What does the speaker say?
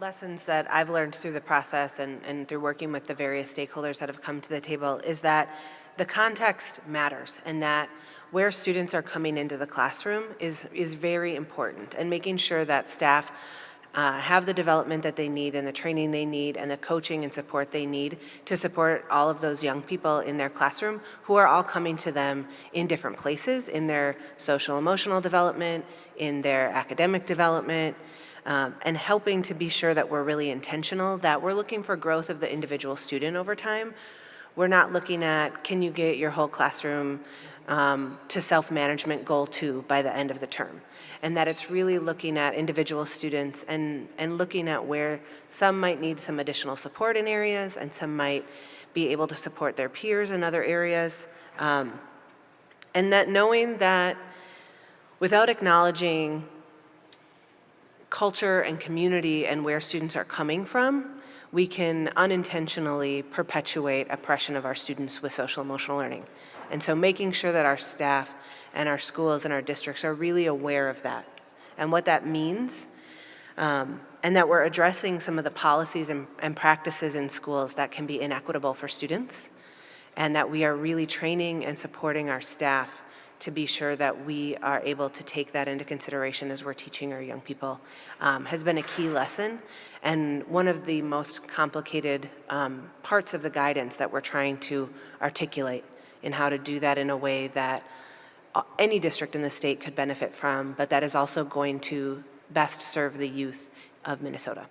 lessons that I've learned through the process and, and through working with the various stakeholders that have come to the table is that the context matters and that where students are coming into the classroom is, is very important and making sure that staff uh, have the development that they need and the training they need and the coaching and support they need to support all of those young people in their classroom who are all coming to them in different places in their social emotional development, in their academic development, um, and helping to be sure that we're really intentional, that we're looking for growth of the individual student over time. We're not looking at, can you get your whole classroom um, to self-management goal two by the end of the term. And that it's really looking at individual students and, and looking at where some might need some additional support in areas and some might be able to support their peers in other areas. Um, and that knowing that without acknowledging culture and community and where students are coming from, we can unintentionally perpetuate oppression of our students with social emotional learning. And so making sure that our staff and our schools and our districts are really aware of that and what that means um, and that we're addressing some of the policies and, and practices in schools that can be inequitable for students and that we are really training and supporting our staff to be sure that we are able to take that into consideration as we're teaching our young people um, has been a key lesson and one of the most complicated um, parts of the guidance that we're trying to articulate in how to do that in a way that uh, any district in the state could benefit from, but that is also going to best serve the youth of Minnesota.